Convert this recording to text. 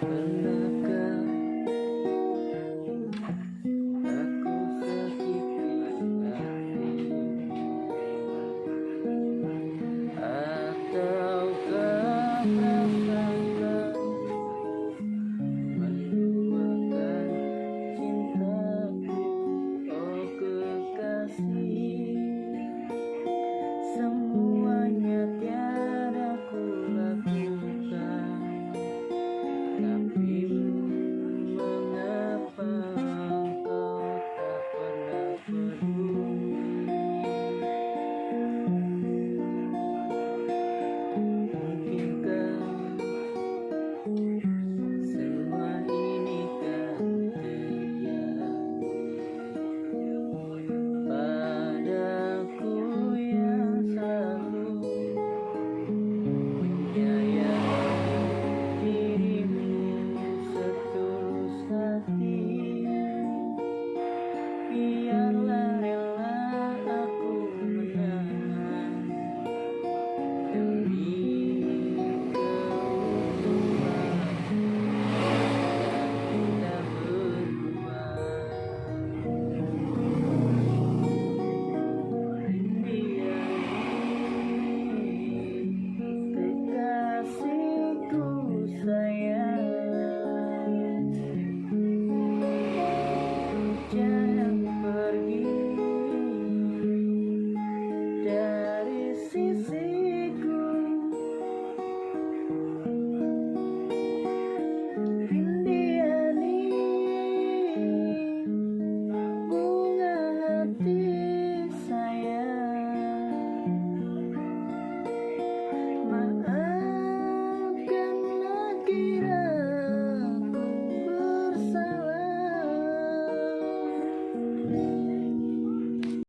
Pernahkah pernah